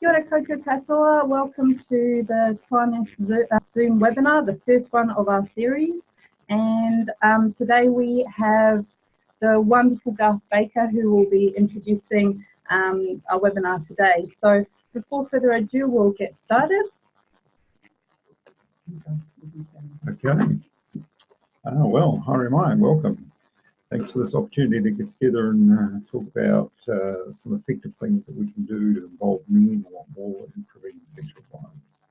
Kia ora koutou katoa. Welcome to the Taiwanese Zoom webinar, the first one of our series. And um, today we have the wonderful Garth Baker who will be introducing um, our webinar today. So before further ado, we'll get started. Okay. Uh, well, hi, Mai, welcome. Thanks for this opportunity to get together and uh, talk about uh, some effective things that we can do to involve men a lot more in preventing sexual violence.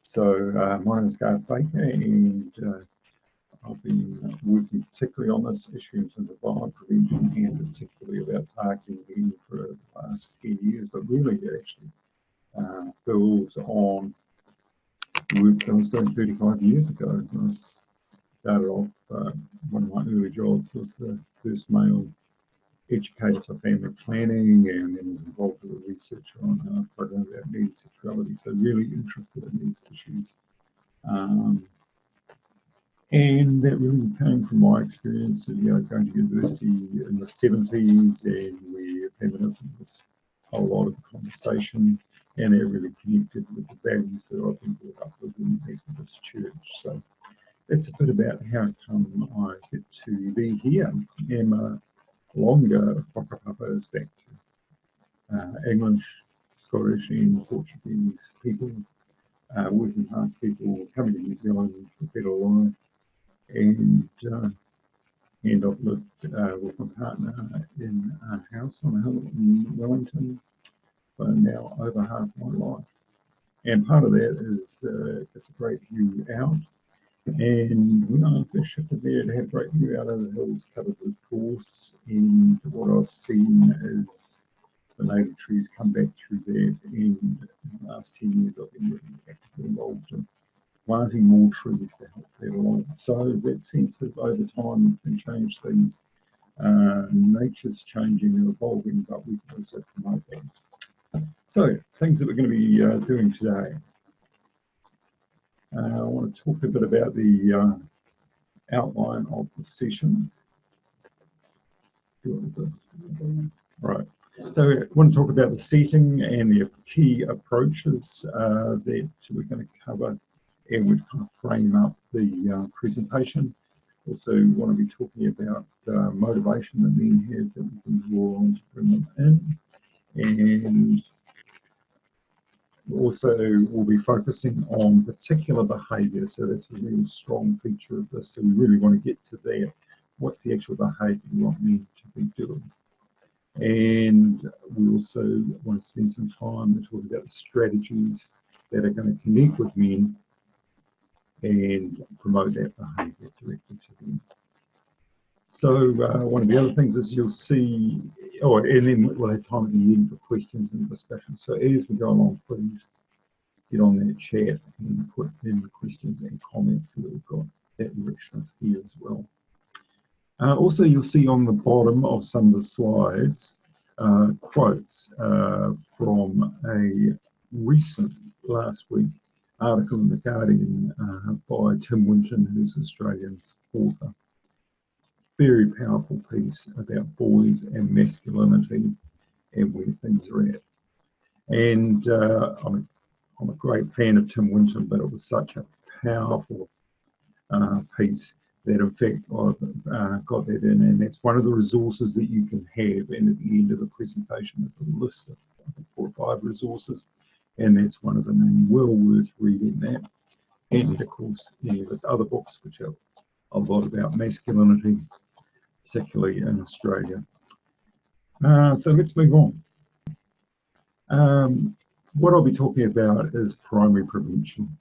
So uh, my name is Garth Baker and uh, I've been working particularly on this issue in terms of violence prevention and particularly about targeting men for the last 10 years, but really it actually uh, builds on work I was doing 35 years ago. I was started off, uh, one of my early jobs was the first male educator for family planning and then was involved with a research on a program about needy sexuality. So really interested in these issues. Um, and that really came from my experience of you know, going to university in the 70s and where feminism was a lot of conversation and it really connected with the values that I've been brought up with in the Methodist Church. So that's a bit about how come I get to be here. Emma Longer whakapapa back to uh, English, Scottish and Portuguese people, uh, working class people coming to New Zealand for better life. And, uh, and I've lived with my partner in a house on a hill in Wellington for now over half my life. And part of that is uh, it's a great view out and when I first shifted there, it had great view out of the hills covered with gorse. And what I've seen is the native trees come back through that. And in the last 10 years, I've been really actively involved in planting more trees to help that along. So that sense of over time can change things. Uh, nature's changing and evolving, but we can also promote that. So things that we're going to be uh, doing today. Uh, I want to talk a bit about the uh, outline of the session. Right. So I want to talk about the setting and the key approaches uh, that we're going to cover and we've kind of frame up the uh, presentation. Also want to be talking about uh, motivation that men have that we can draw on to bring them in and also we'll be focusing on particular behaviour. So that's a real strong feature of this. So we really want to get to there. What's the actual behaviour you want men to be doing? And we also want to spend some time talking about the strategies that are going to connect with men and promote that behaviour directly to them. So uh, one of the other things is you'll see, oh, and then we'll have time at the end for questions and discussion. So as we go along, please get on that chat and put in the questions and comments so that we've got that richness here as well. Uh, also, you'll see on the bottom of some of the slides uh, quotes uh, from a recent last week article in The Guardian uh, by Tim Winton, who's an Australian author very powerful piece about boys and masculinity and where things are at. And uh, I'm, a, I'm a great fan of Tim Winton, but it was such a powerful uh, piece that in fact I've uh, got that in and that's one of the resources that you can have. And at the end of the presentation there's a list of four or five resources and that's one of them. And well worth reading that. And of course yeah, there's other books which are a lot about masculinity particularly in Australia. Uh, so let's move on. Um, what I'll be talking about is primary prevention.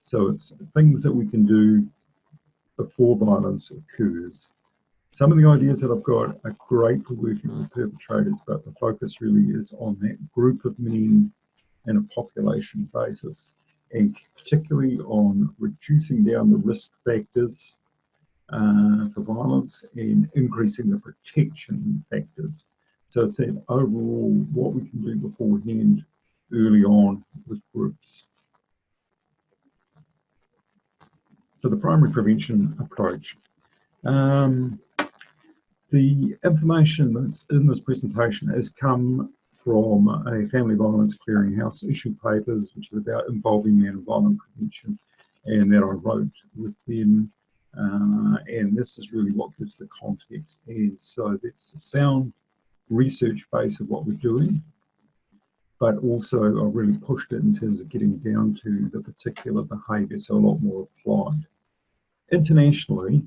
So it's things that we can do before violence occurs. Some of the ideas that I've got are great for working with perpetrators, but the focus really is on that group of men in a population basis, and particularly on reducing down the risk factors uh, for violence and increasing the protection factors. So it's that overall what we can do beforehand early on with groups. So the primary prevention approach. Um, the information that's in this presentation has come from a family violence clearinghouse issue papers, which is about involving men in violent prevention, and that I wrote with them. Uh, and this is really what gives the context. And so it's a sound research base of what we're doing, but also I really pushed it in terms of getting down to the particular behaviour, so a lot more applied. Internationally,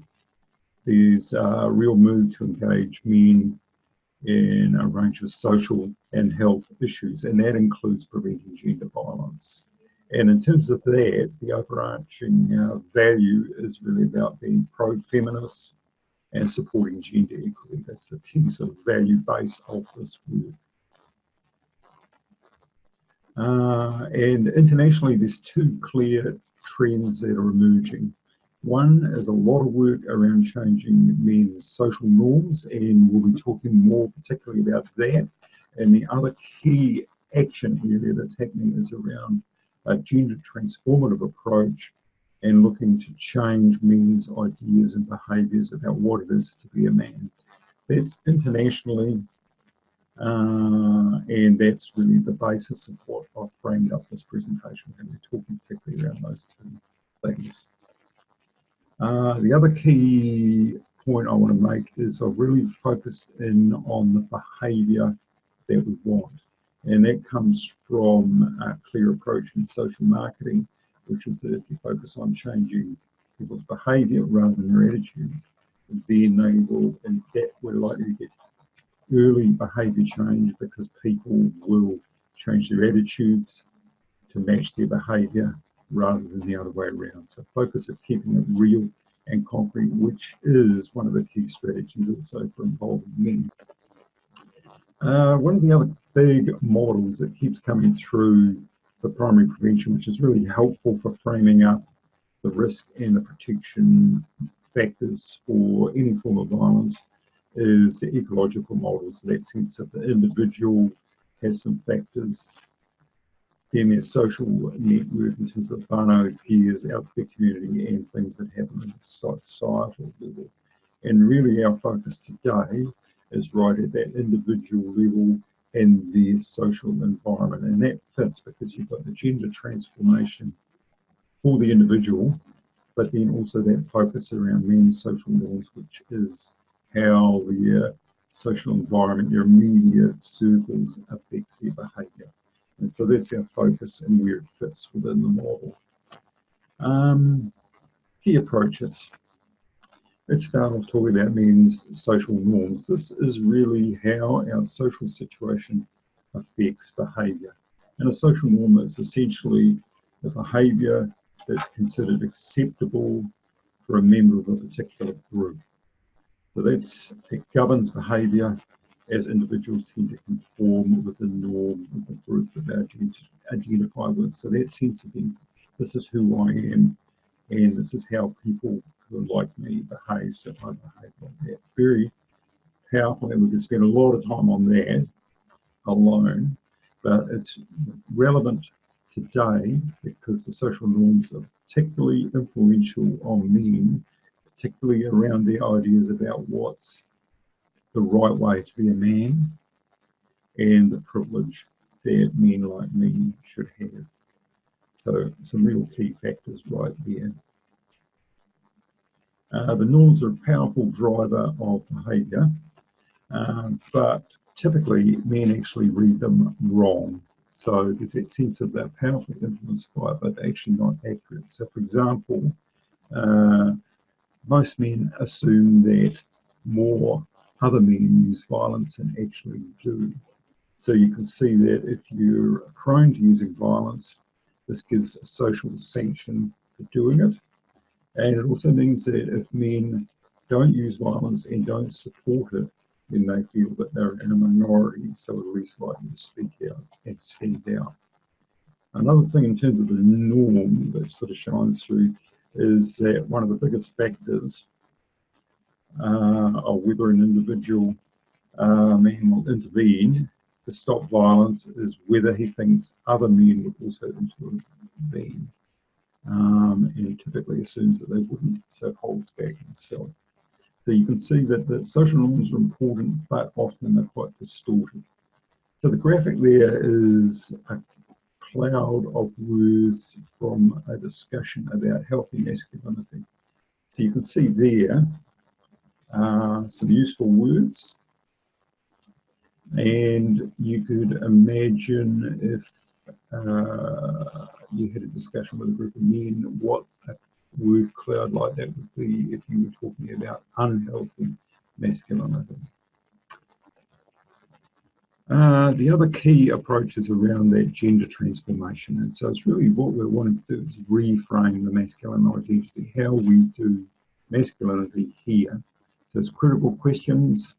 there's a real move to engage men in a range of social and health issues, and that includes preventing gender violence. And in terms of that, the overarching uh, value is really about being pro-feminist and supporting gender equity. That's the key sort of value base of this work. Uh, and internationally, there's two clear trends that are emerging. One is a lot of work around changing men's social norms, and we'll be talking more particularly about that. And the other key action area that's happening is around a gender transformative approach and looking to change men's ideas and behaviours about what it is to be a man. That's internationally, uh, and that's really the basis of what I've framed up this presentation. We're going to be talking particularly around those two things. Uh, the other key point I want to make is I've really focused in on the behaviour that we want. And that comes from a clear approach in social marketing, which is that if you focus on changing people's behaviour rather than their attitudes, then they will, and that we're likely to get early behaviour change because people will change their attitudes to match their behaviour rather than the other way around. So focus of keeping it real and concrete, which is one of the key strategies also for involving men. Uh, one of the other big models that keeps coming through for primary prevention, which is really helpful for framing up the risk and the protection factors for any form of violence, is the ecological model. So that sense of the individual has some factors then there's social network in terms of whānau, peers, out the community, and things that happen at the societal level. And really, our focus today is right at that individual level and the social environment. And that fits because you've got the gender transformation for the individual, but then also that focus around men's social norms, which is how the uh, social environment, your immediate circles affects their behaviour. And so that's our focus and where it fits within the model. Um, key approaches. Let's start off talking about men's social norms. This is really how our social situation affects behaviour. And a social norm is essentially the behaviour that's considered acceptable for a member of a particular group. So that's it governs behaviour as individuals tend to conform with the norm of the group that they identify with. So that sense of being, this is who I am, and this is how people who like me behave, so I behave like that. Very powerful, and we can spend a lot of time on that alone, but it's relevant today because the social norms are particularly influential on men, particularly around their ideas about what's the right way to be a man and the privilege that men like me should have. So some real key factors right there. Uh, the norms are a powerful driver of behaviour, um, but typically men actually read them wrong. So there's that sense of they're powerfully influenced by it, but actually not accurate. So for example, uh, most men assume that more other men use violence and actually do. So you can see that if you're prone to using violence, this gives a social sanction for doing it. And it also means that if men don't use violence and don't support it, then they feel that they're in a minority, so are less likely to speak out and stand out. Another thing in terms of the norm that sort of shines through is that one of the biggest factors uh, or whether an individual uh, man will intervene to stop violence is whether he thinks other men would also intervene. Um, and he typically assumes that they wouldn't, so holds back himself. So you can see that the social norms are important, but often they're quite distorted. So the graphic there is a cloud of words from a discussion about healthy masculinity. So you can see there uh, some useful words. And you could imagine if uh, you had a discussion with a group of men, what a word cloud like that would be if you were talking about unhealthy masculinity. Uh, the other key approach is around that gender transformation. And so it's really what we're wanting to do is reframe the masculine identity, how we do masculinity here. So it's critical questions,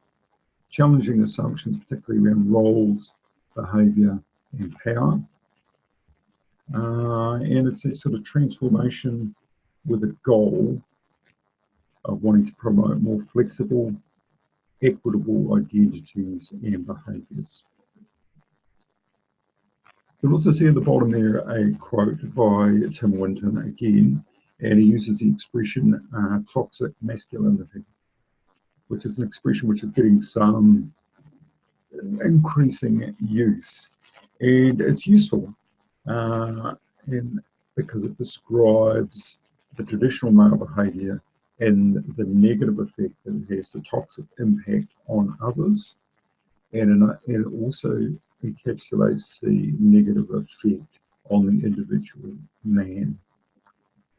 challenging assumptions, particularly around roles, behaviour and power. Uh, and it's a sort of transformation with a goal of wanting to promote more flexible, equitable identities and behaviours. You'll also see at the bottom there a quote by Tim Winton again, and he uses the expression uh, toxic masculinity, which is an expression which is getting some increasing use. And it's useful uh, in, because it describes the traditional male behaviour and the negative effect that it has, the toxic impact on others, and, it also encapsulates the negative effect on the individual man.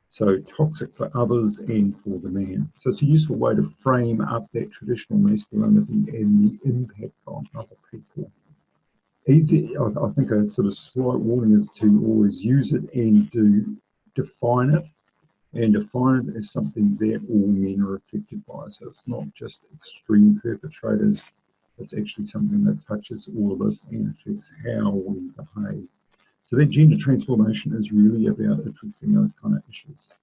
So toxic for others and for the man. So it's a useful way to frame up that traditional masculinity and the impact on other people. Easy, I, I think a sort of slight warning is to always use it and to define it and define it as something that all men are affected by. So it's not just extreme perpetrators, it's actually something that touches all of us and affects how we behave. So that gender transformation is really about addressing those kind of issues.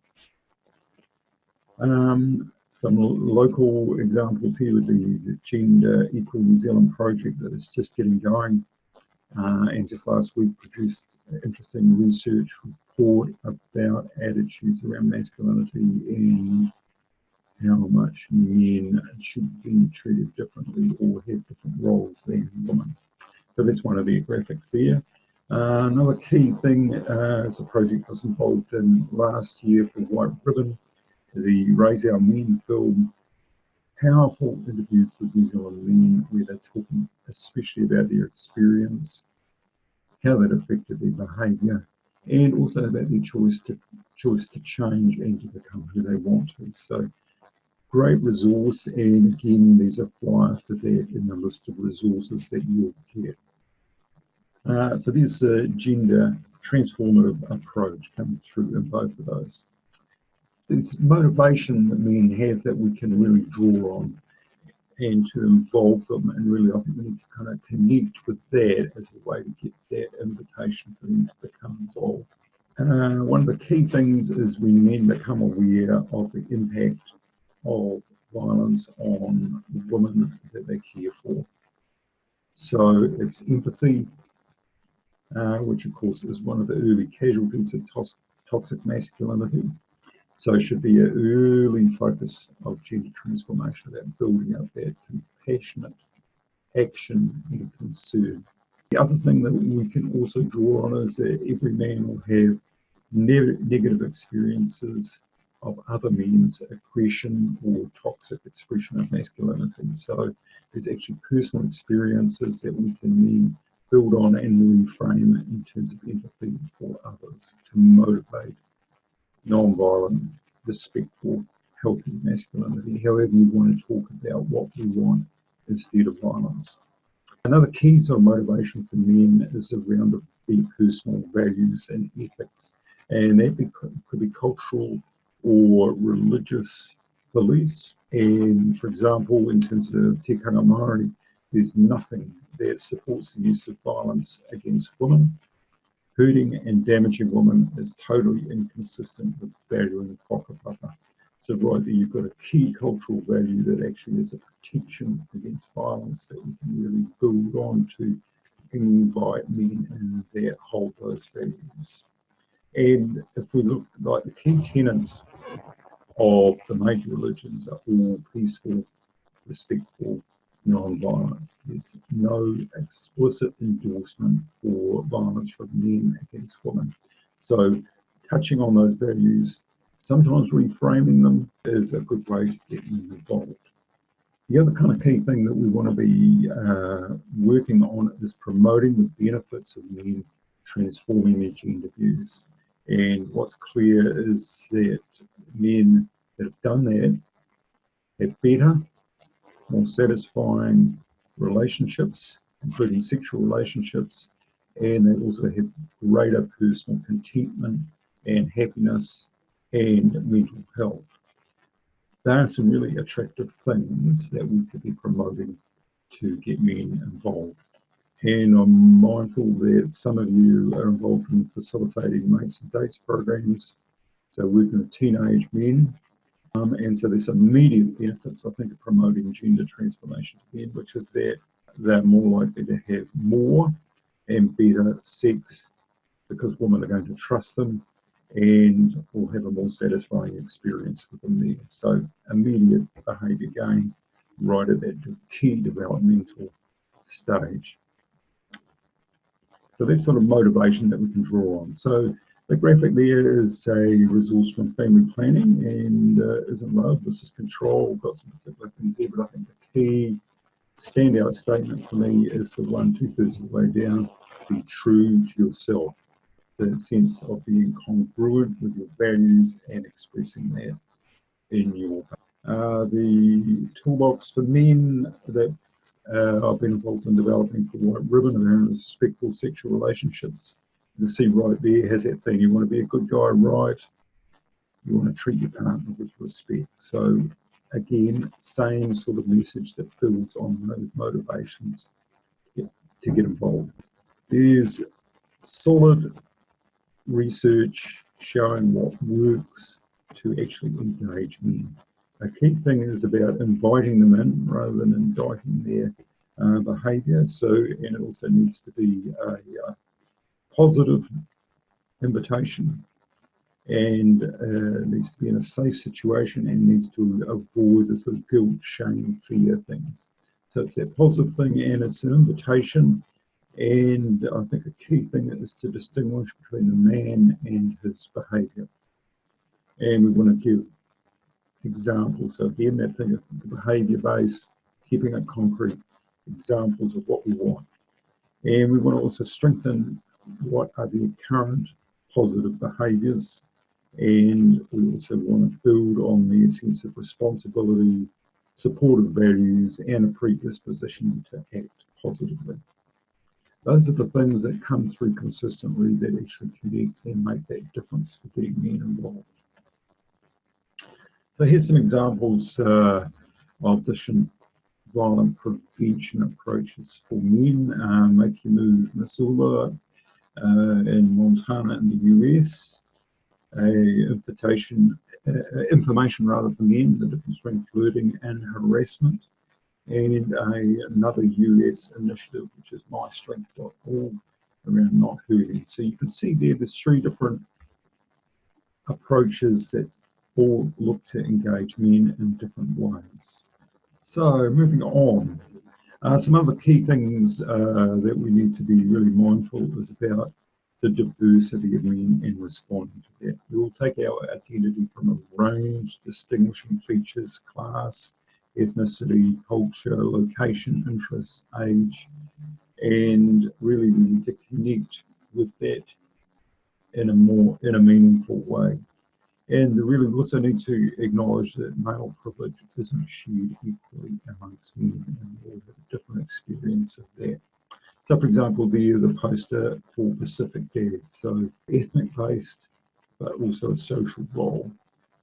Um, some local examples here would be the Gender Equal New Zealand project that is just getting going. Uh, and just last week produced interesting research report about attitudes around masculinity and how much men should be treated differently or have different roles than women. So that's one of their graphics there. Uh, another key thing uh, is a project I was involved in last year for White Ribbon, the Raise Our Men film. Powerful interviews with New Zealand men where they're talking especially about their experience, how that affected their behaviour, and also about their choice to choice to change and to become who they want to. So great resource and again there's a flyer for that in the list of resources that you'll get. Uh, so there's a gender transformative approach coming through in both of those. There's motivation that men have that we can really draw on and to involve them and really I think we need to kind of connect with that as a way to get that invitation for them to become involved. Uh, one of the key things is when men become aware of the impact of violence on women that they care for. So it's empathy, uh, which of course is one of the early casualties of toxic masculinity. So it should be an early focus of gender transformation about building up that compassionate action and concern. The other thing that we can also draw on is that every man will have ne negative experiences of other men's aggression or toxic expression of masculinity. So there's actually personal experiences that we can then build on and reframe in terms of empathy for others to motivate non-violent, respectful, healthy masculinity, however you want to talk about what we want instead of violence. Another key sort of motivation for men is around their personal values and ethics. And that could be cultural or religious beliefs. And for example, in terms of Tikanga Māori, there's nothing that supports the use of violence against women. Hurting and damaging women is totally inconsistent with valuing whakapapa. So right there, you've got a key cultural value that actually is a protection against violence that we can really build on to invite men in that hold those values. And if we look like the key tenets of the major religions are all peaceful, respectful, non-violence. There's no explicit endorsement for violence from men against women. So touching on those values, sometimes reframing them is a good way to get men involved. The other kind of key thing that we want to be uh, working on is promoting the benefits of men transforming their gender views. And what's clear is that men that have done that have better, more satisfying relationships, including sexual relationships, and they also have greater personal contentment and happiness and mental health. There are some really attractive things that we could be promoting to get men involved. And I'm mindful that some of you are involved in facilitating mates and dates programs, so working with teenage men um, and so there's immediate benefits, I think, of promoting gender transformation to again, which is that they're more likely to have more and better sex because women are going to trust them and will have a more satisfying experience with them there. So immediate behaviour gain right at that key developmental stage. So that's sort of motivation that we can draw on. So the graphic there is a resource from family planning and uh, isn't love, this is control, got some particular things there, but I think the key standout statement for me is the one two thirds of the way down, be true to yourself. The sense of being congruent with your values and expressing that in your uh, the toolbox for men that uh, I've been involved in developing for White Ribbon around respectful sexual relationships the see right there has that thing. You want to be a good guy, right? You want to treat your partner with respect. So again, same sort of message that builds on those motivations to get, to get involved. There's solid research showing what works to actually engage men. A key thing is about inviting them in rather than indicting their uh, behaviour. So, and it also needs to be a, a positive invitation and uh, needs to be in a safe situation and needs to avoid the sort of guilt, shame, fear things. So it's that positive thing and it's an invitation. And I think a key thing is to distinguish between the man and his behaviour. And we want to give examples. So again, that thing of the behaviour base, keeping it concrete, examples of what we want. And we want to also strengthen what are the current positive behaviours and we also want to build on their sense of responsibility, supportive values and a predisposition to act positively. Those are the things that come through consistently that actually connect and make that difference for getting men involved. So here's some examples uh, of different violent prevention approaches for men. Uh, Make Your Move Missoula in Montana in the US, a invitation, uh, information rather for men, the difference between flirting and harassment, and a, another US initiative, which is mystrength.org, around not hurting. So you can see there, there's three different approaches that all look to engage men in different ways. So moving on, uh, some other key things uh, that we need to be really mindful is about the diversity of men and responding to that. We will take our identity from a range, distinguishing features, class, ethnicity, culture, location, interests, age, and really we need to connect with that in a more in a meaningful way. And we really also need to acknowledge that male privilege isn't shared equally amongst men and we all have a different experience of that. So for example, the, the poster for Pacific Dads, so ethnic based, but also a social role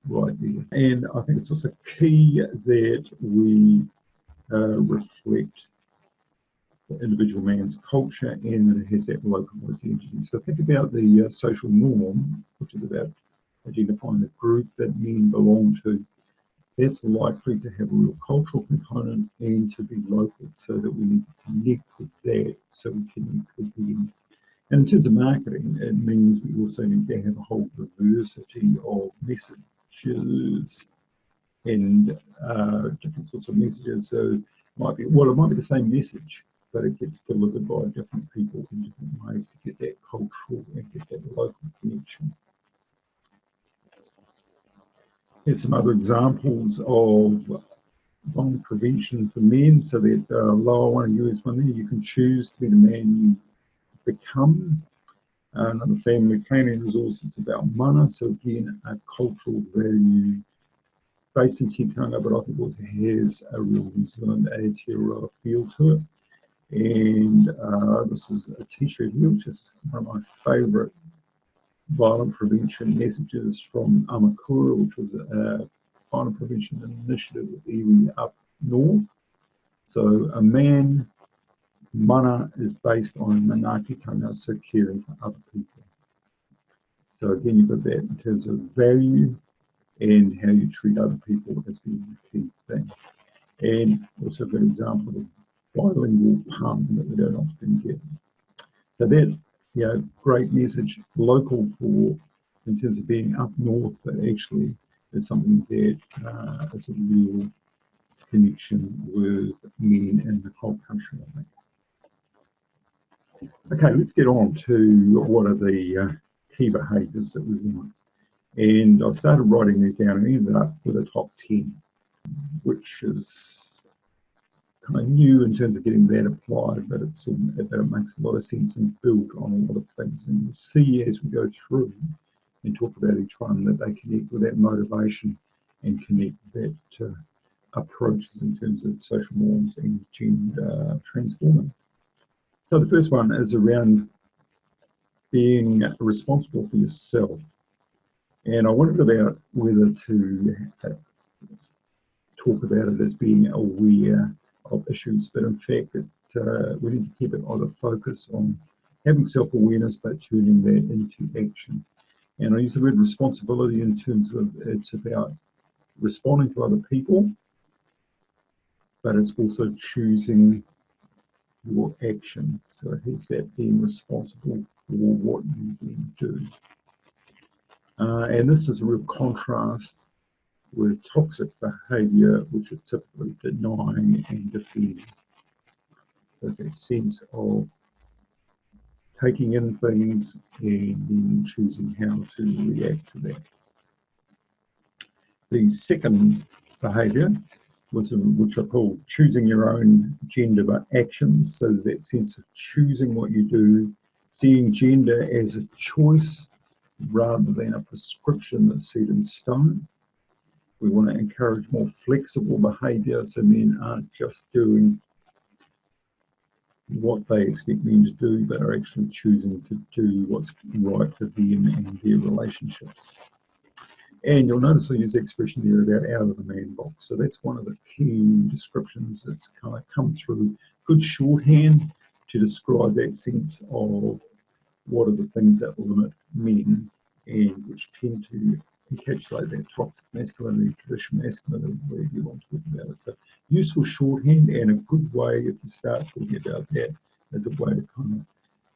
right there. And I think it's also key that we uh, reflect the individual man's culture and that it has that local identity. So think about the uh, social norm, which is about identifying the group that men belong to, that's likely to have a real cultural component and to be local so that we need to connect with that so we connect with them. And in terms of marketing, it means we also need to have a whole diversity of messages and uh, different sorts of messages. So might be, well, it might be the same message, but it gets delivered by different people in different ways to get that cultural and get that local connection. Here's some other examples of violent prevention for men. So that uh, lower one, US one there, you can choose to be the man you become. Uh, another family planning resource, it's about mana. So again, a cultural value based in tikanga, but I think also has a real New Zealand Aotearoa feel to it. And uh, this is a t-shirt which is one of my favourite violent prevention messages from Amokura, which was a violent prevention initiative with iwi up north. So a man, mana is based on manaakitanga, so caring for other people. So again, you've got that in terms of value and how you treat other people as being the key thing. And also a good example of bilingual pun that we don't often get. So that, you know, great message, local for, in terms of being up north, but actually is something that uh, is a real connection with men in the whole country, I think. Okay, let's get on to what are the uh, key behaviours that we want. And I started writing these down and ended up with a top 10, which is kind of new in terms of getting that applied, but it's but it makes a lot of sense and built on a lot of things. And you'll see as we go through and talk about each one that they connect with that motivation and connect that uh, approaches in terms of social norms and gender transforming. So the first one is around being responsible for yourself. And I wondered about whether to talk about it as being aware of issues, but in fact, it, uh, we need to keep it on a focus on having self-awareness, but turning that into action. And I use the word responsibility in terms of it's about responding to other people, but it's also choosing your action. So it has that being responsible for what you then do. Uh, and this is a real contrast with toxic behaviour, which is typically denying and defending. So it's that sense of taking in things and then choosing how to react to that. The second behaviour was uh, which I call choosing your own gender actions. So there's that sense of choosing what you do, seeing gender as a choice rather than a prescription that's set in stone. We want to encourage more flexible behaviour so men aren't just doing what they expect men to do, but are actually choosing to do what's right for them and their relationships. And you'll notice I use the expression there about out of the man box. So that's one of the key descriptions that's kind of come through good shorthand to describe that sense of what are the things that limit men and which tend to encapsulate that toxic masculinity, traditional masculinity, whatever you want to talk about it. So useful shorthand and a good way if you start talking about that as a way to kind of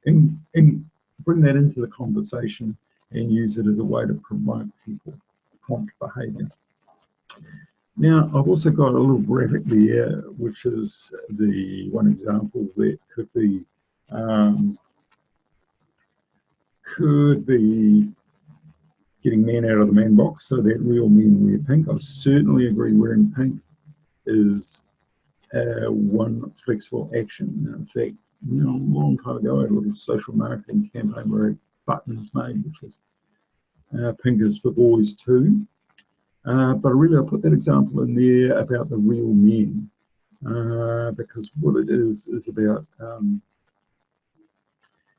and, and bring that into the conversation and use it as a way to promote people, prompt behaviour. Now, I've also got a little graphic there, which is the one example that could be um, could be getting men out of the man box so that real men wear pink. I certainly agree wearing pink is uh, one flexible action. In fact, you know, a long time ago, I had a little social marketing campaign where buttons made, which was uh, pink is for boys too. Uh, but really, I put that example in there about the real men, uh, because what it is is about um,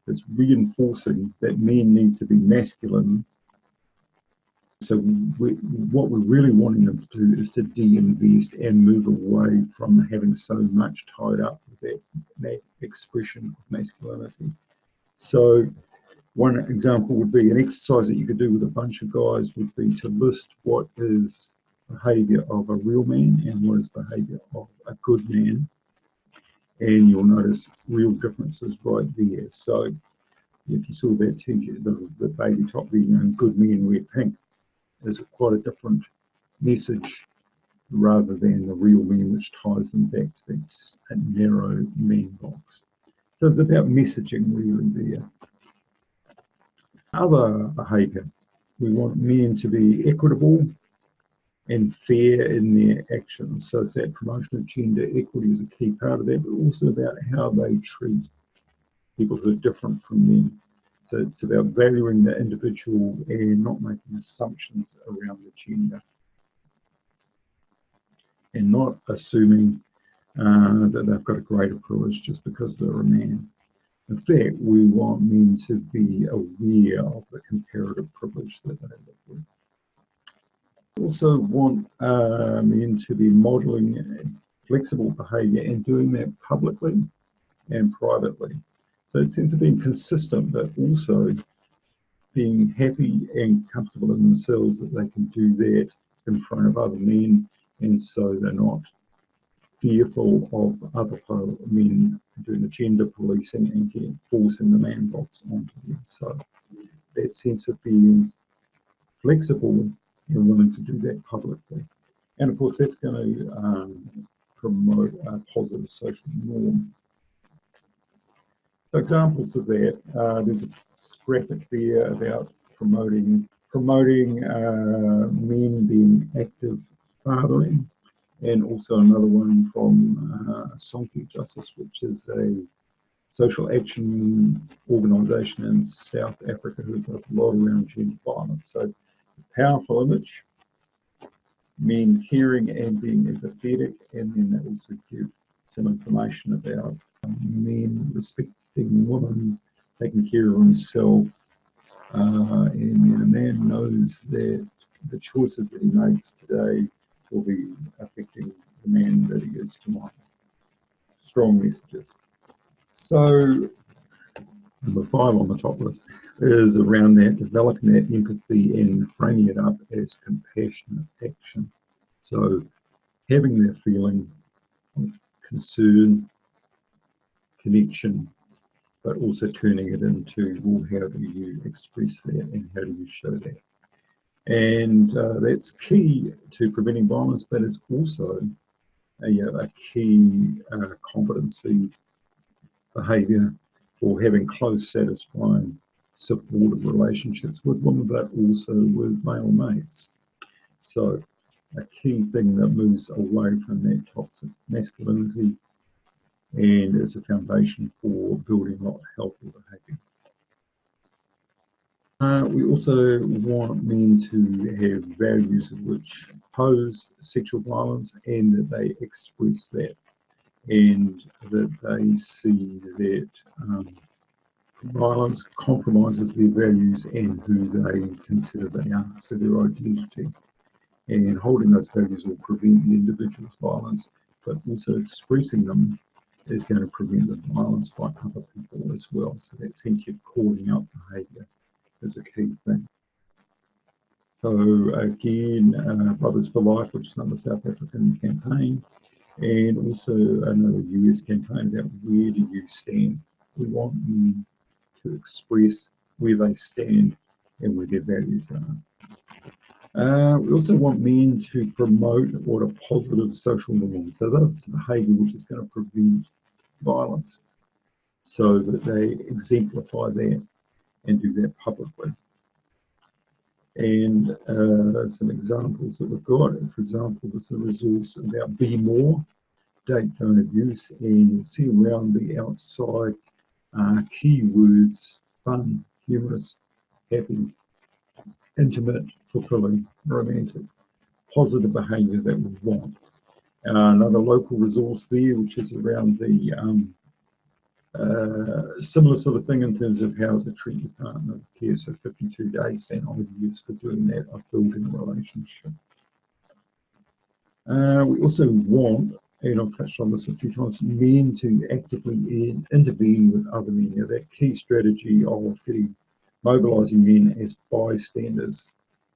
it's reinforcing that men need to be masculine so we, what we're really wanting them to do is to de-invest and move away from having so much tied up with that, that expression of masculinity. So one example would be an exercise that you could do with a bunch of guys would be to list what is behavior of a real man and what is behavior of a good man. And you'll notice real differences right there. So if you saw that the, the baby top, the you know, good men wear pink, is quite a different message rather than the real mean, which ties them back to that narrow mean box. So it's about messaging really there. Other behaviour. We want men to be equitable and fair in their actions. So it's that promotion of gender equity is a key part of that, but also about how they treat people who are different from them. It's about valuing the individual and not making assumptions around the gender. And not assuming uh, that they've got a greater privilege just because they're a man. In fact, we want men to be aware of the comparative privilege that they live with. We also want uh, men to be modelling flexible behaviour and doing that publicly and privately. So it sense of being consistent, but also being happy and comfortable in themselves that they can do that in front of other men, and so they're not fearful of other men doing the gender policing and getting, forcing the man box onto them. So that sense of being flexible and willing to do that publicly. And of course, that's going to um, promote a positive social norm so examples of that, uh, there's a graphic there about promoting promoting uh, men being active fathering, and also another one from uh, Justice, which is a social action organisation in South Africa who does a lot around gender violence. So, powerful image, men hearing and being empathetic, and then they also give some information about men respect taking woman, taking care of himself, uh, and a man knows that the choices that he makes today will be affecting the man that he is tomorrow. Strong messages. So, number five on the top list is around that developing that empathy and framing it up as compassionate action. So, having that feeling of concern, connection, but also turning it into, well, how do you express that and how do you show that? And uh, that's key to preventing violence, but it's also a, a key uh, competency behaviour for having close, satisfying, supportive relationships with women, but also with male mates. So a key thing that moves away from that toxic masculinity and is a foundation for building a lot healthy behaviour. Uh, we also want men to have values which oppose sexual violence and that they express that and that they see that um, violence compromises their values and who they consider they are, so their identity. And holding those values will prevent the individual's violence, but also expressing them is going to prevent the violence by other people as well. So that sense of calling out behaviour is a key thing. So again, uh, Brothers for Life, which is another South African campaign, and also another US campaign about where do you stand. We want men to express where they stand and where their values are. Uh, we also want men to promote what a positive social norm. So that's behaviour which is going to prevent violence so that they exemplify that and do that publicly. And uh, some examples that we've got, for example, there's a resource about Be More, date don't abuse, and you'll see around the outside uh, keywords, fun, humorous, happy, intimate, fulfilling, romantic, positive behaviour that we want. Uh, another local resource there, which is around the um, uh, similar sort of thing in terms of how to treat your partner care. So 52 days and ideas for doing that of building a relationship. Uh, we also want, and I've touched on this a few times, men to actively in, intervene with other men. You know, that key strategy of getting mobilising men as bystanders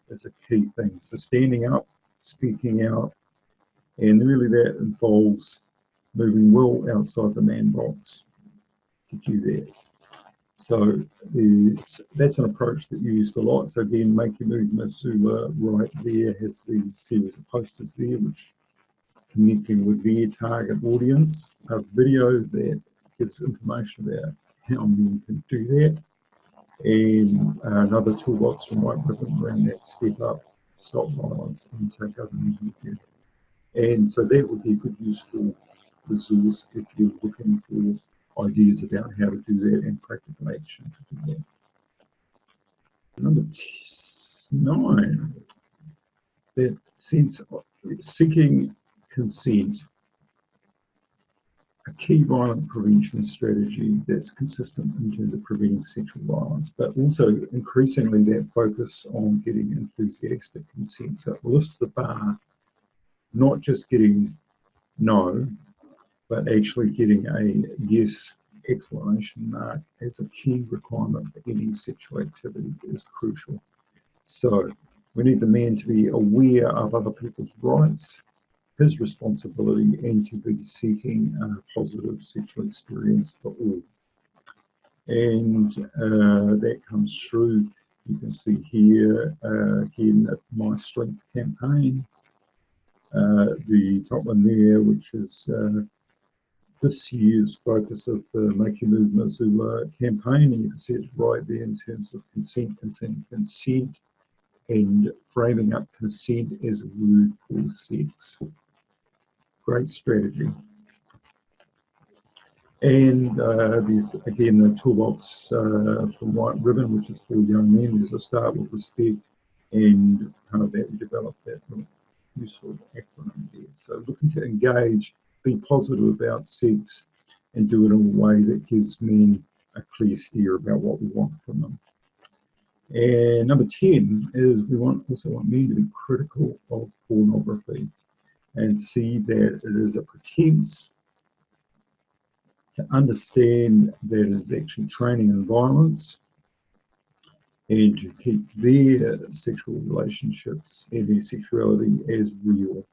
is a key thing. So standing up, speaking out, and really that involves moving well outside the man box to do that. So that's an approach that you used a lot. So again, Make Your Move Missoula right there has the series of posters there, which connecting with their target audience, a video that gives information about how men can do that, and another toolbox from White Ribbon around that step up, stop violence, and take over media. And so that would be a good useful resource if you're looking for ideas about how to do that and practical action to do that. Number nine, that sense of seeking consent, a key violent prevention strategy that's consistent in terms of preventing sexual violence, but also increasingly that focus on getting enthusiastic consent. So it lifts the bar, not just getting no, but actually getting a yes explanation mark as a key requirement for any sexual activity is crucial. So we need the man to be aware of other people's rights, his responsibility, and to be seeking a positive sexual experience for all. And uh, that comes through, you can see here, uh, again, at My Strength campaign, uh, the top one there, which is uh, this year's focus of the Make Your Move Missoula campaign, and you can see it's right there in terms of consent, consent, consent, and framing up consent as a word for sex. Great strategy. And uh, there's again the toolbox uh, from White Ribbon, which is for young men. There's a start with respect and kind of that we developed that useful acronym there. So looking to engage be positive about sex and do it in a way that gives men a clear steer about what we want from them. And number 10 is we want also want men to be critical of pornography and see that it is a pretense to understand that it's actually training in violence and to keep their sexual relationships and their sexuality as real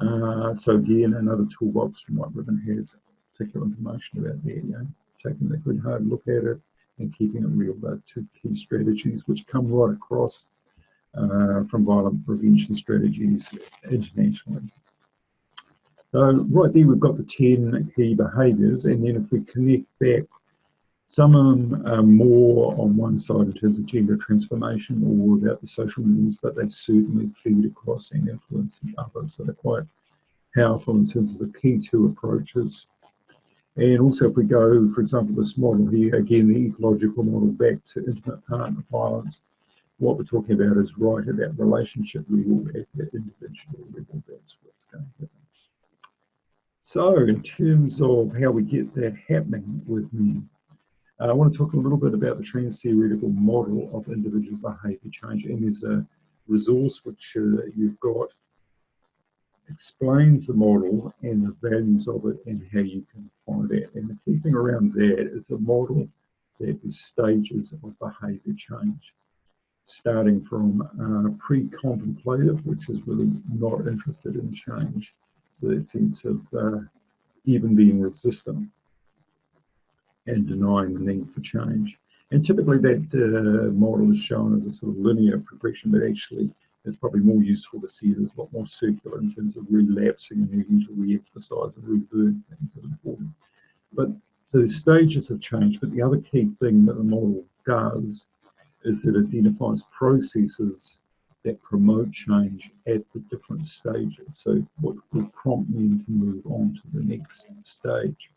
uh, so again, another toolbox from White Ribbon has particular information about there, you taking a good hard look at it and keeping it real. Those two key strategies which come right across Uh, from violent prevention strategies internationally. So right there we've got the 10 key behaviours and then if we connect back some of them are more on one side in terms of gender transformation or about the social norms, but they certainly feed across and influence the others. So they're quite powerful in terms of the key two approaches. And also if we go, for example, this model here, again, the ecological model back to intimate partner violence, what we're talking about is right at that relationship level, at that individual level, that's what's going to happen. So in terms of how we get that happening with men, uh, I want to talk a little bit about the trans-theoretical model of individual behaviour change, and there's a resource which uh, you've got explains the model and the values of it and how you can apply that. And the key thing around that is a model that is stages of behaviour change, starting from uh, pre-contemplative, which is really not interested in change, so that sense of uh, even being resistant and denying the need for change. And typically that uh, model is shown as a sort of linear progression, but actually it's probably more useful to see it as a lot more circular in terms of relapsing and needing to re-emphasize and revert things that are important. But so the stages of change, but the other key thing that the model does is it identifies processes that promote change at the different stages. So what will prompt men to move on to the next stage.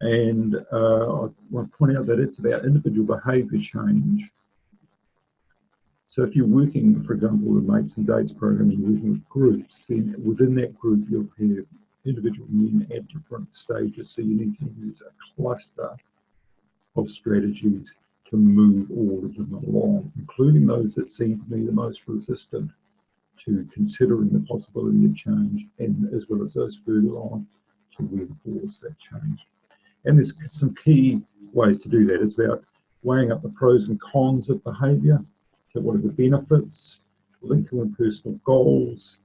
And uh, I want to point out that it's about individual behaviour change. So if you're working, for example, with mates and dates program, you're working with groups, then within that group you'll have individual men at different stages. So you need to use a cluster of strategies to move all of them along, including those that seem to be the most resistant to considering the possibility of change, and as well as those further on to reinforce that change. And there's some key ways to do that. It's about weighing up the pros and cons of behaviour. So what are the benefits? Linking with personal goals.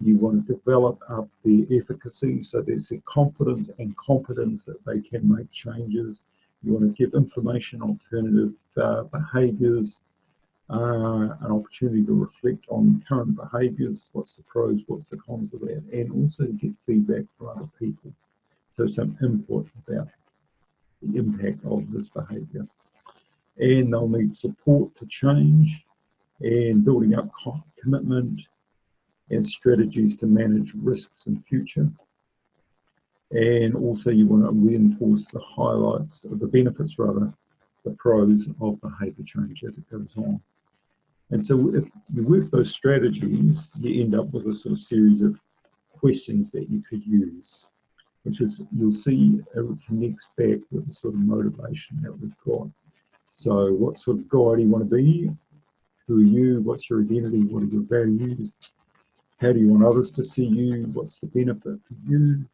You want to develop up the efficacy. So there's the confidence and competence that they can make changes. You want to give information alternative uh, behaviours. uh, an opportunity to reflect on current behaviours, what's the pros, what's the cons of that, and also get feedback from other people. So some input about the impact of this behaviour. And they'll need support to change and building up commitment and strategies to manage risks in future. And also you want to reinforce the highlights of the benefits rather, the pros of behaviour change as it goes on. And so if you work those strategies, you end up with a sort of series of questions that you could use, which is, you'll see it connects back with the sort of motivation that we've got. So what sort of guy do you want to be? Who are you? What's your identity? What are your values? How do you want others to see you? What's the benefit for you?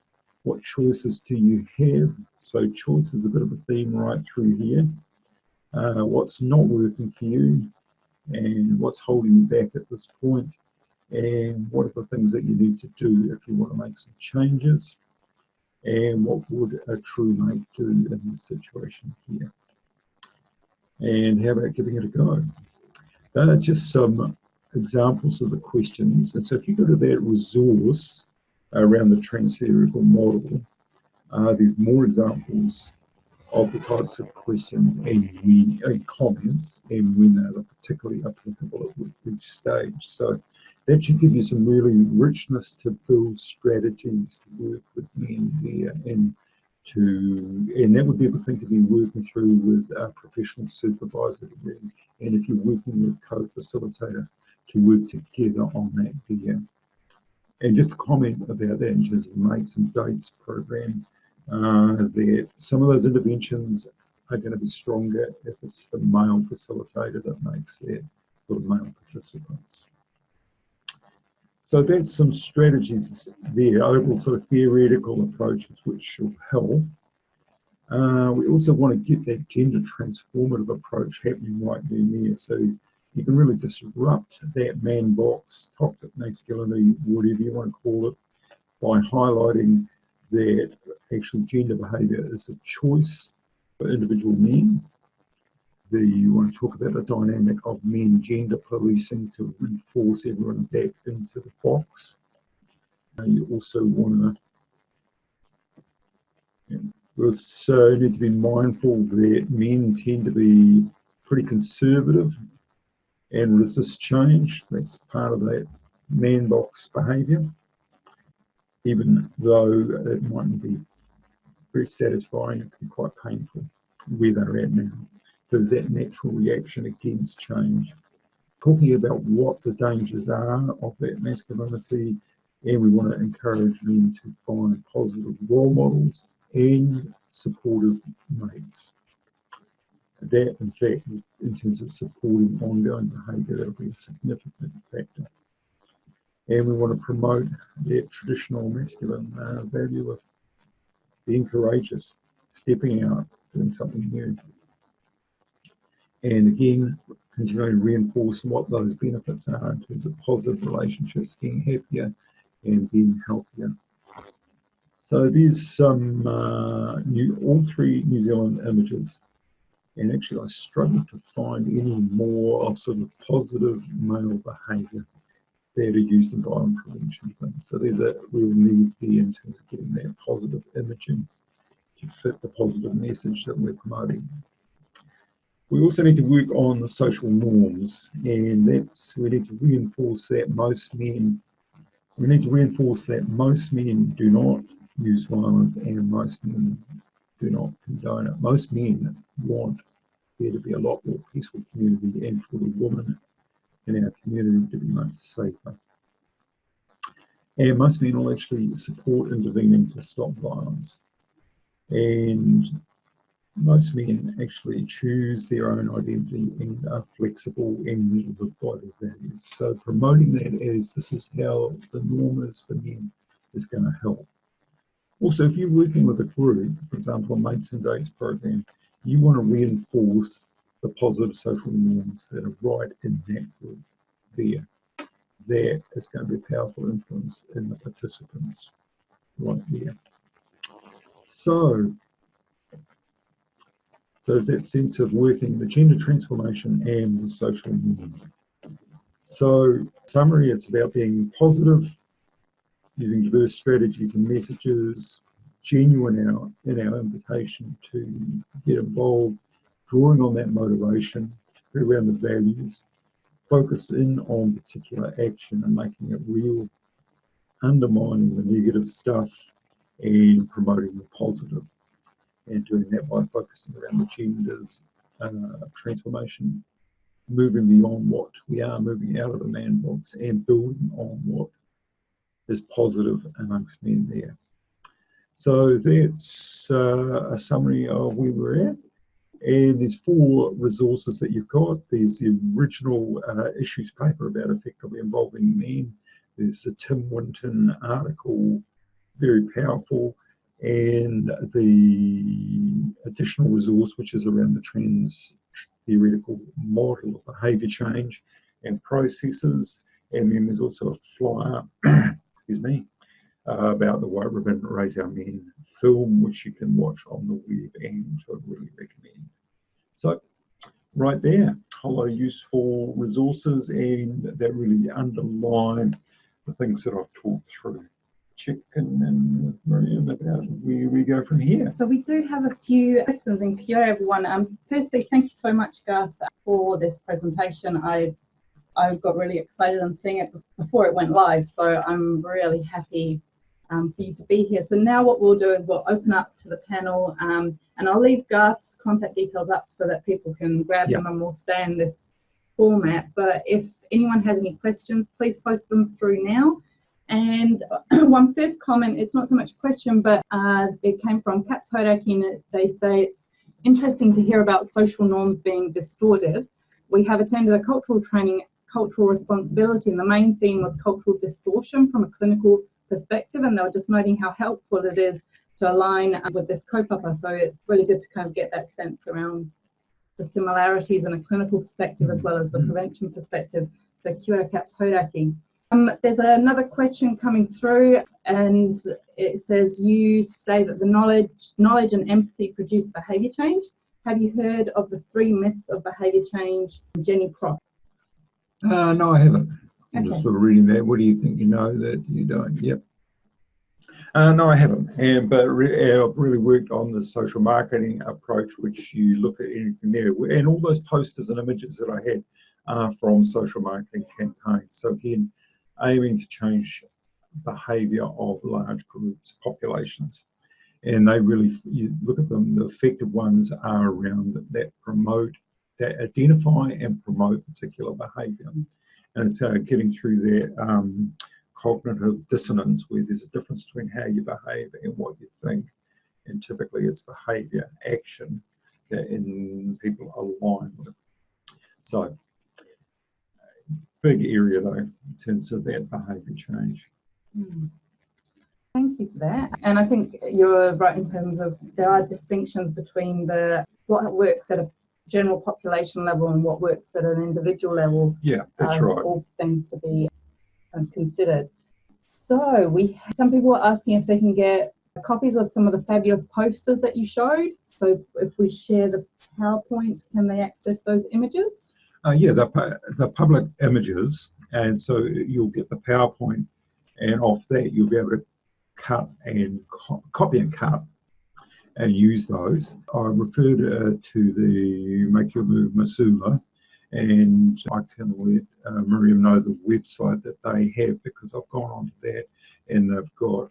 What choices do you have? So choice is a bit of a theme right through here. Uh, what's not working for you? and what's holding you back at this point and what are the things that you need to do if you want to make some changes and what would a true mate do in this situation here and how about giving it a go they are just some examples of the questions and so if you go to that resource around the trans-theoretical model uh, there's more examples of the types of questions and when and comments and when they're particularly applicable at each stage. So that should give you some really richness to build strategies to work with men there and to and that would be a thing to be working through with a professional supervisor and if you're working with co-facilitator to work together on that there. And just a comment about of mates and dates program uh, that some of those interventions are going to be stronger if it's the male facilitator that makes it for the male participants. So that's some strategies there, overall sort of theoretical approaches which should help. Uh, we also want to get that gender transformative approach happening right there. So you can really disrupt that man box, toxic masculinity, whatever you want to call it, by highlighting that actual gender behaviour is a choice for individual men. The, you want to talk about the dynamic of men gender policing to reinforce everyone back into the box. You also want to we also need to be mindful that men tend to be pretty conservative and resist change. That's part of that man box behaviour even though it mightn't be very satisfying, it can be quite painful where they're at now. So there's that natural reaction against change. Talking about what the dangers are of that masculinity, and we want to encourage men to find positive role models and supportive mates. That, in fact, in terms of supporting ongoing behaviour, that'll be a significant factor and we want to promote that traditional masculine uh, value of being courageous, stepping out, doing something new. And again, continuing to reinforce what those benefits are in terms of positive relationships, being happier and being healthier. So there's some uh, new, all three New Zealand images. And actually I struggle to find any more of sort of positive male behaviour are used in violent prevention things. So there's a real need there in terms of getting that positive imaging to fit the positive message that we're promoting. We also need to work on the social norms and that's, we need to reinforce that most men, we need to reinforce that most men do not use violence and most men do not condone it. Most men want to be a lot more peaceful community and for the women in our community to be much safer. And most men will actually support intervening to stop violence. And most men actually choose their own identity and are flexible and live by values. So promoting that as this is how the norm is for men is going to help. Also, if you're working with a group, for example, a Mates and Dates program, you want to reinforce the positive social norms that are right in that group there. There is going to be a powerful influence in the participants right here. So, so there's that sense of working the gender transformation and the social movement. So summary, it's about being positive, using diverse strategies and messages, genuine in our, in our invitation to get involved, drawing on that motivation around the values, focus in on particular action and making it real, undermining the negative stuff and promoting the positive and doing that by focusing around the genders uh, transformation, moving beyond what we are, moving out of the man box and building on what is positive amongst men there. So that's uh, a summary of where we're at. And there's four resources that you've got. There's the original uh, issues paper about effectively involving men. There's the Tim Winton article, very powerful and the additional resource, which is around the trans theoretical model of behaviour change and processes. And then there's also a flyer, excuse me, uh, about the White Ribbon Raise Our Men film, which you can watch on the web and I really recommend. So, right there, a lot of useful resources and that really underline the things that I've talked through chicken and Miriam about where we go from here. So we do have a few questions and here everyone. Um, firstly, thank you so much, Garth, for this presentation. I I got really excited on seeing it before it went live, so I'm really happy um, for you to be here. So now what we'll do is we'll open up to the panel um, and I'll leave Garth's contact details up so that people can grab them and we'll stay in this format. But if anyone has any questions, please post them through now. And one first comment, it's not so much a question, but uh, it came from Hodaki and they say it's interesting to hear about social norms being distorted. We have attended a cultural training, cultural responsibility, and the main theme was cultural distortion from a clinical perspective, and they were just noting how helpful it is to align with this kaupapa. So it's really good to kind of get that sense around the similarities in a clinical perspective as well as the prevention perspective. So kia Kaps Hodaki. Um, there's another question coming through, and it says you say that the knowledge, knowledge and empathy produce behaviour change. Have you heard of the three myths of behaviour change, Jeni Cropley? Uh, no, I haven't. I'm okay. just sort of reading that. What do you think you know that you don't? Yep. Uh, no, I haven't. And but re I've really worked on the social marketing approach, which you look at anything there, and all those posters and images that I had are from social marketing campaigns. So again, aiming to change behaviour of large groups, populations. And they really, you look at them, the effective ones are around that promote, that identify and promote particular behaviour. And it's uh, getting through that um, cognitive dissonance where there's a difference between how you behave and what you think. And typically it's behaviour, action that in people align with. So big area though in terms of that behaviour change. Mm. Thank you for that. And I think you're right in terms of there are distinctions between the what works at a general population level and what works at an individual level. Yeah, that's um, right. All things to be um, considered. So we some people are asking if they can get copies of some of the fabulous posters that you showed. So if we share the PowerPoint, can they access those images? Uh, yeah, the, the public images, and so you'll get the PowerPoint, and off that you'll be able to cut and co copy and cut and use those. I referred uh, to the Make Your Move Missoula, and I can let uh, Miriam know the website that they have because I've gone onto that and they've got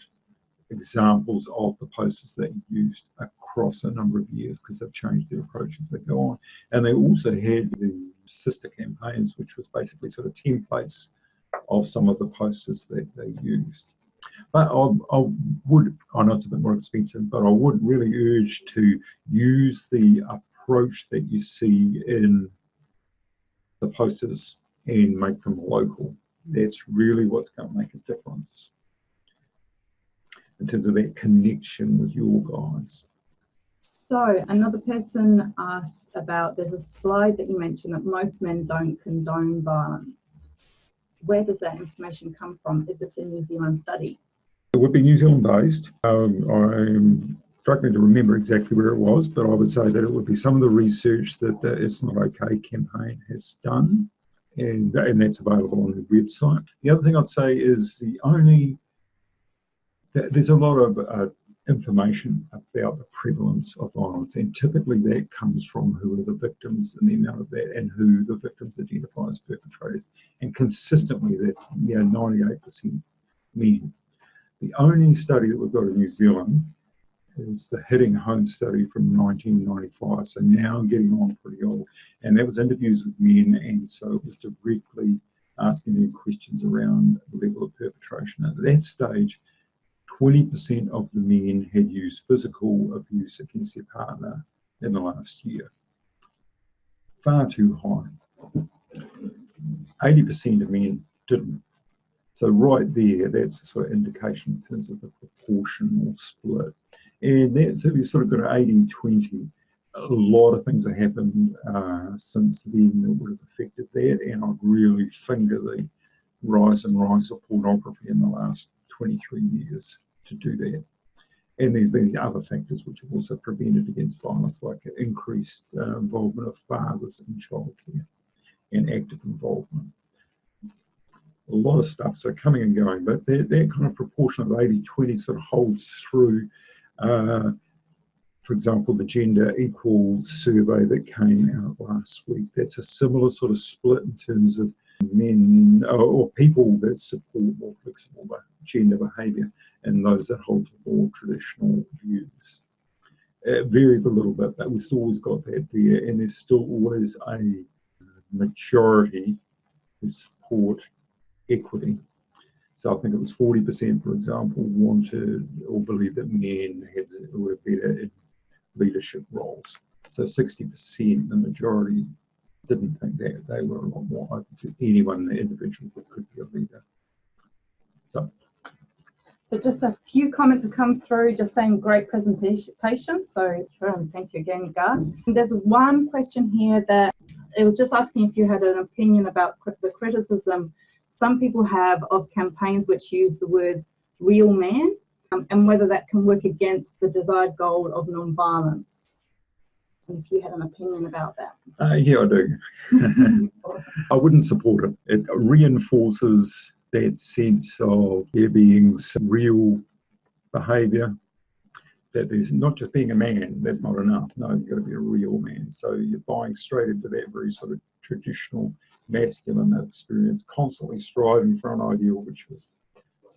examples of the posters that you used across a number of years because they've changed their approach as they go on. And they also had the sister campaigns, which was basically sort of templates of some of the posters that they used. But I, I would, I know it's a bit more expensive, but I would really urge to use the approach that you see in the posters and make them local. That's really what's going to make a difference in terms of that connection with your guys. So another person asked about, there's a slide that you mentioned that most men don't condone violence. Where does that information come from? Is this a New Zealand study? It would be New Zealand based. Um, I'm me to remember exactly where it was, but I would say that it would be some of the research that the It's Not OK campaign has done, and, and that's available on the website. The other thing I'd say is the only, there's a lot of uh, information about the prevalence of violence, and typically that comes from who are the victims and the amount of that, and who the victims identify as perpetrators. And consistently, that's yeah, 98% men. The only study that we've got in New Zealand is the Hitting Home study from 1995. So now getting on pretty old. And that was interviews with men, and so it was directly asking them questions around the level of perpetration. At that stage, 20% of the men had used physical abuse against their partner in the last year. Far too high. 80% of men didn't. So right there, that's a sort of indication in terms of the proportional split. And that's if you sort of got an 80 20, a lot of things have happened uh, since then that would have affected that. And I'd really finger the rise and rise of pornography in the last 23 years to do that. And there's been these other factors which have also prevented against violence, like increased uh, involvement of fathers in childcare and active involvement. A lot of stuff, so coming and going, but that, that kind of proportion of 80 20 sort of holds through uh, for example, the gender equal survey that came out last week, that's a similar sort of split in terms of men or, or people that support more flexible gender behaviour and those that hold more traditional views. It varies a little bit, but we've still always got that there, and there's still always a majority who support equity. So I think it was 40%, for example, wanted or believed that men had, were better in leadership roles. So 60%, the majority, didn't think that. They were a lot more open to anyone, the individual who could be a leader. So. So just a few comments have come through just saying great presentation. So um, thank you again, Gar. And there's one question here that it was just asking if you had an opinion about the criticism some people have of campaigns which use the words real man um, and whether that can work against the desired goal of non-violence. And if you had an opinion about that. Uh, yeah, I do. I wouldn't support it. It reinforces that sense of there being some real behaviour that there's not just being a man, that's not enough. No, you've got to be a real man. So you're buying straight into that very sort of traditional masculine experience, constantly striving for an ideal which was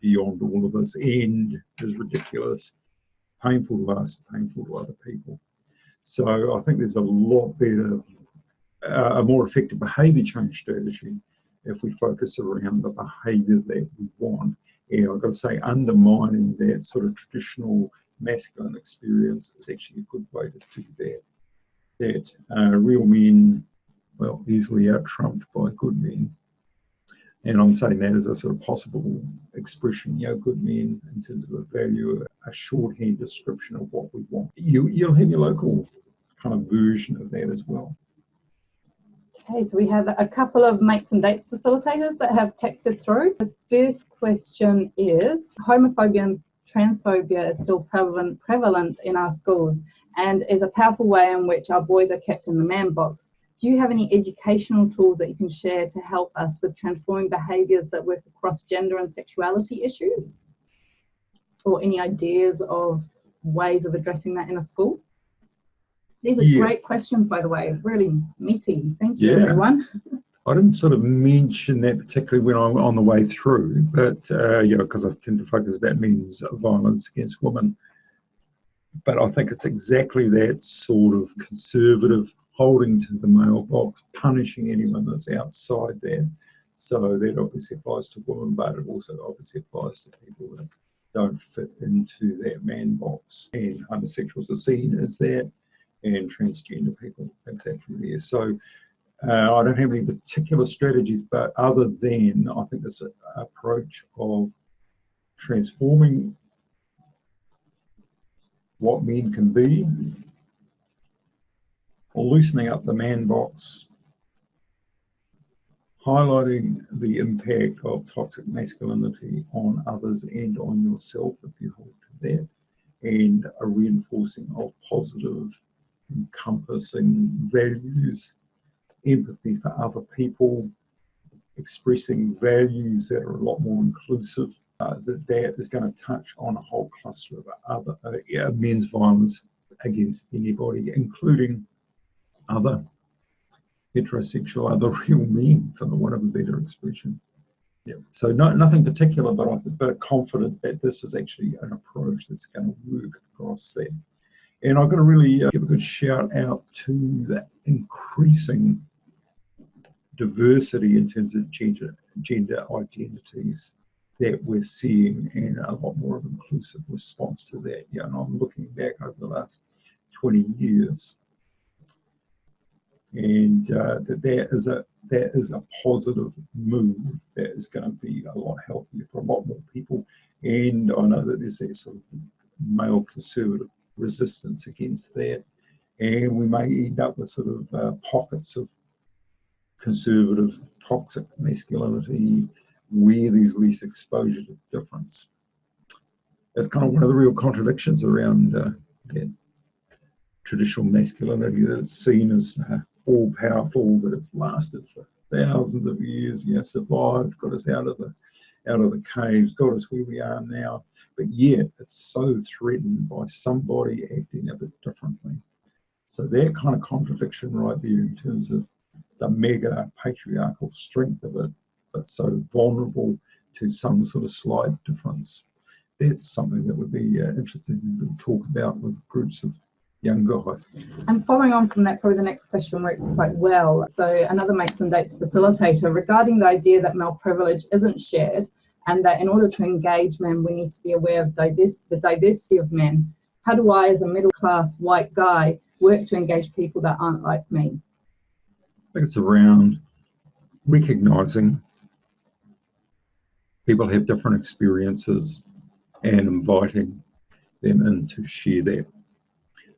beyond all of us and is ridiculous, painful to us, painful to other people. So I think there's a lot better, uh, a more effective behaviour change strategy if we focus around the behaviour that we want. And I've got to say, undermining that sort of traditional masculine experience is actually a good way to do that. That uh, real men well, easily out trumped by good men. And I'm saying that as a sort of possible expression, you know, good men in terms of a value, a shorthand description of what we want. You, you'll have your local kind of version of that as well. Okay, so we have a couple of mates and dates facilitators that have texted through. The first question is homophobia and transphobia is still prevalent, prevalent in our schools and is a powerful way in which our boys are kept in the man box do you have any educational tools that you can share to help us with transforming behaviours that work across gender and sexuality issues? Or any ideas of ways of addressing that in a school? These are yeah. great questions, by the way, really meaty. Thank you, yeah. everyone. I didn't sort of mention that particularly when I'm on the way through, but uh, yeah, because I tend to focus about men's violence against women. But I think it's exactly that sort of conservative holding to the man box, punishing anyone that's outside there. So that obviously applies to women, but it also obviously applies to people that don't fit into that man box. And homosexuals are seen as that, and transgender people exactly there. So uh, I don't have any particular strategies, but other than I think this approach of transforming what men can be loosening up the man box, highlighting the impact of toxic masculinity on others and on yourself if you hold to that, and a reinforcing of positive, encompassing values, empathy for other people, expressing values that are a lot more inclusive. Uh, that that is going to touch on a whole cluster of other uh, yeah, men's violence against anybody, including other heterosexual, other real men, for the want of a better expression. Yeah. So no, nothing particular, but I'm but confident that this is actually an approach that's going to work across that. And I've got to really uh, give a good shout out to the increasing diversity in terms of gender, gender identities that we're seeing and a lot more of inclusive response to that. Yeah, and I'm looking back over the last 20 years. And uh, that that is a that is a positive move that is going to be a lot healthier for a lot more people. And I know that there's a sort of male conservative resistance against that. And we may end up with sort of uh, pockets of conservative, toxic masculinity where there's less exposure to difference. That's kind of one of the real contradictions around uh, that traditional masculinity that's seen as uh, all powerful, that have lasted for thousands of years, you know, survived, got us out of the out of the caves, got us where we are now. But yet it's so threatened by somebody acting a bit differently. So that kind of contradiction right there in terms of the mega patriarchal strength of it, but so vulnerable to some sort of slight difference. That's something that would be uh, interesting to talk about with groups of young guys. And following on from that, probably the next question works quite well. So another mates and dates facilitator regarding the idea that male privilege isn't shared and that in order to engage men, we need to be aware of the diversity of men. How do I, as a middle class white guy, work to engage people that aren't like me? Think it's around recognizing people have different experiences and inviting them in to share that.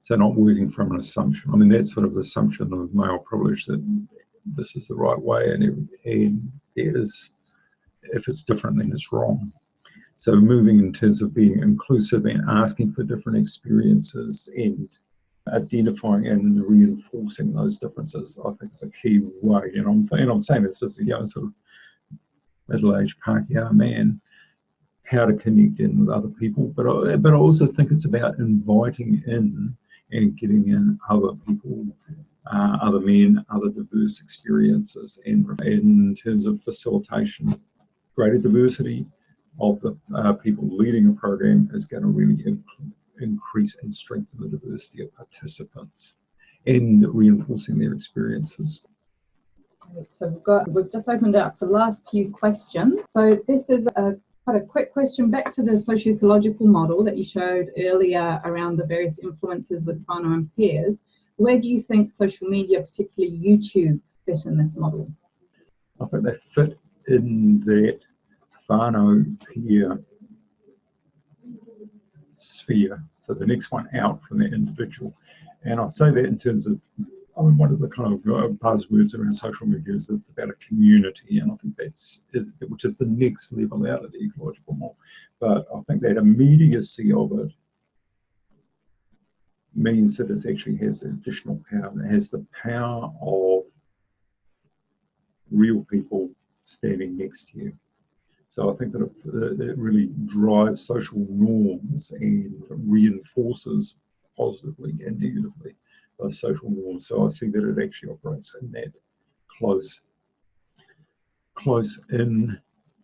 So not working from an assumption. I mean, that sort of the assumption of male privilege that this is the right way and, and it is, if it's different, then it's wrong. So moving in terms of being inclusive and asking for different experiences and identifying and reinforcing those differences, I think is a key way. And I'm, and I'm saying this as a young sort of middle-aged Pākehā man, how to connect in with other people. But I, but I also think it's about inviting in and getting in other people, uh, other men, other diverse experiences, and in terms of facilitation, greater diversity of the uh, people leading a program is going to really increase and strengthen the diversity of participants in reinforcing their experiences. So we've got we've just opened up the last few questions. So this is a quite a quick question back to the socio-ecological model that you showed earlier around the various influences with whānau and peers. Where do you think social media, particularly YouTube, fit in this model? I think they fit in that whānau peer sphere. So the next one out from the individual. And I say that in terms of, I mean, one of the kind of uh, buzzwords around social media is it's about a community, and I think that's is, which is the next level out of the ecological model. But I think that immediacy of it means that it actually has additional power. And It has the power of real people standing next to you. So I think that it, it really drives social norms and reinforces positively and negatively those social norms. So I see that it actually operates in that close, close in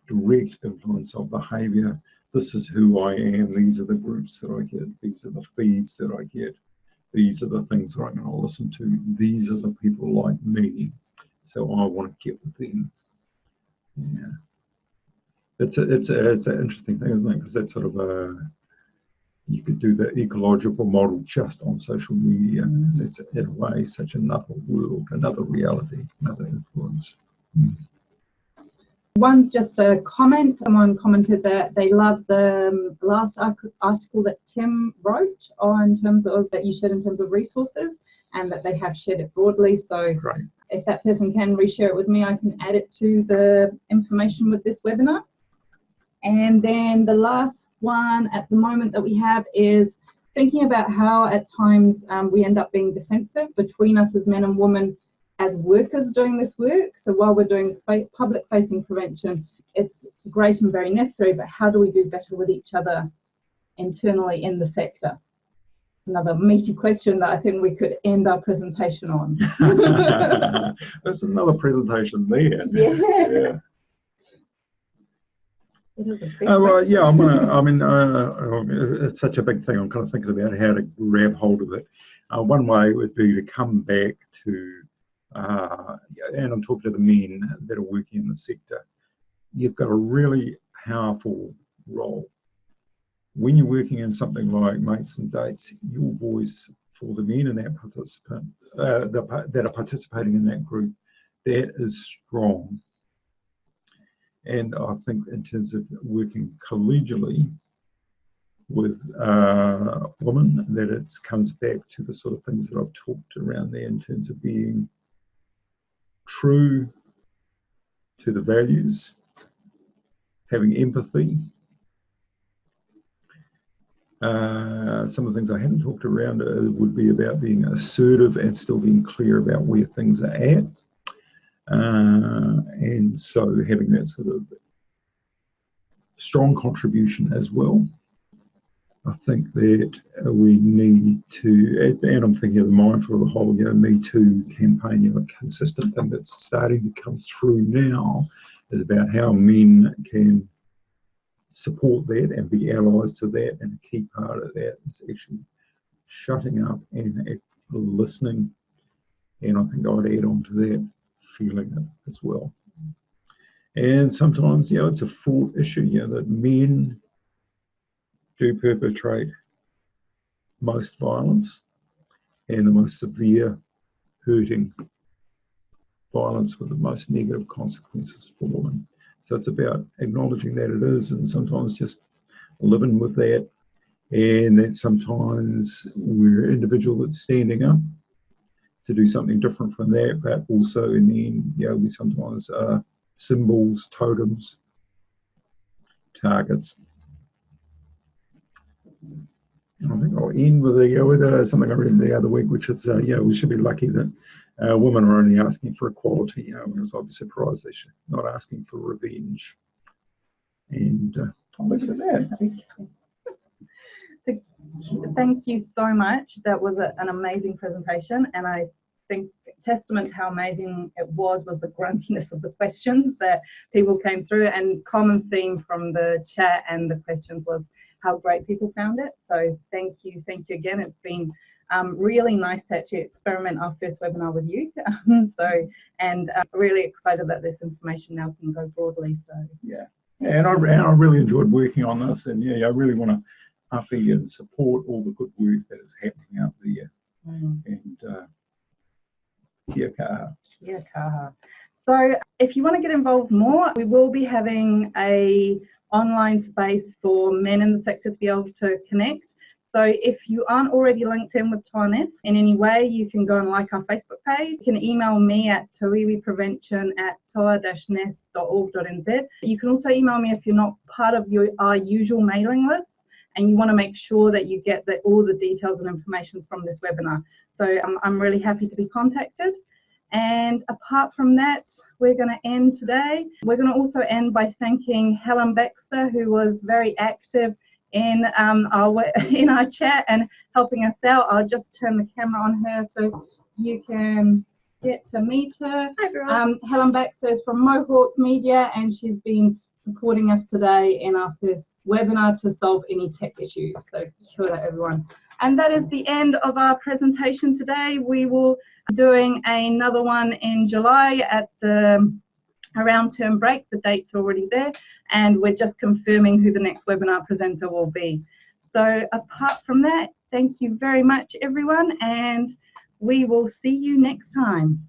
direct influence of behavior. This is who I am. These are the groups that I get. These are the feeds that I get. These are the things that I'm going to listen to. These are the people like me. So I want to get with them. Yeah it's a, it's a, it's an interesting thing, isn't it? Because that's sort of a you could do the ecological model just on social media because it's in a way such another world, another reality, another influence. Mm. One's just a comment. Someone commented that they love the um, last article that Tim wrote on terms of that you shared in terms of resources and that they have shared it broadly. So right. if that person can reshare it with me, I can add it to the information with this webinar. And then the last one at the moment that we have is thinking about how at times um, we end up being defensive between us as men and women as workers doing this work. So while we're doing public facing prevention, it's great and very necessary, but how do we do better with each other internally in the sector? Another meaty question that I think we could end our presentation on. There's another presentation there. Yeah. yeah. Oh, well, yeah, I'm gonna, I mean, uh, uh, it's such a big thing. I'm kind of thinking about how to grab hold of it. Uh, one way would be to come back to, uh, and I'm talking to the men that are working in the sector. You've got a really powerful role. When you're working in something like mates and dates, your voice for the men in that participant, uh, the, that are participating in that group, that is strong. And I think in terms of working collegially with women, that it comes back to the sort of things that I've talked around there in terms of being true to the values, having empathy. Uh, some of the things I haven't talked around uh, would be about being assertive and still being clear about where things are at. Uh, and so having that sort of strong contribution as well. I think that we need to, and I'm thinking of the mindful of the whole, you know, Me Too campaign, you know, a consistent thing that's starting to come through now is about how men can support that and be allies to that. And a key part of that is actually shutting up and listening. And I think I'd add on to that, feeling it as well. And sometimes, you know, it's a fraught issue, you know, that men do perpetrate most violence and the most severe hurting violence with the most negative consequences for women. So it's about acknowledging that it is and sometimes just living with that. And that sometimes we're an individual that's standing up to do something different from that, but also in the end, you know, we sometimes are symbols, totems, targets. And I think I'll end with, a, with uh, something I read the other week, which is, uh, yeah, we should be lucky that uh, women are only asking for equality, you know, whereas I'd be surprised they should not asking for revenge. And uh, I'll leave it at that. So, thank you so much. That was a, an amazing presentation, and I think testament to how amazing it was was the gruntiness of the questions that people came through, and common theme from the chat and the questions was how great people found it. So thank you, thank you again. It's been um, really nice to actually experiment our first webinar with you. so, and uh, really excited that this information now can go broadly. So, Yeah, and I, and I really enjoyed working on this, and yeah, I really want to up and support all the good work that is happening out there. mm. And uh, kia kaha. Yeah, Kaha. So if you want to get involved more, we will be having a online space for men in the sector to be able to connect. So if you aren't already linked in with TONES in any way, you can go and like our Facebook page. You can email me at toiwiprevention at toa-nes.org.nz. You can also email me if you're not part of your, our usual mailing list and you want to make sure that you get the, all the details and information from this webinar. So um, I'm really happy to be contacted. And apart from that, we're going to end today. We're going to also end by thanking Helen Baxter, who was very active in um, our in our chat and helping us out. I'll just turn the camera on her so you can get to meet her. Hi everyone. Um, Helen Baxter is from Mohawk Media and she's been supporting us today in our first webinar to solve any tech issues. So kia ora everyone. And that is the end of our presentation today. We will be doing another one in July at the around term break. The date's already there and we're just confirming who the next webinar presenter will be. So apart from that, thank you very much everyone and we will see you next time.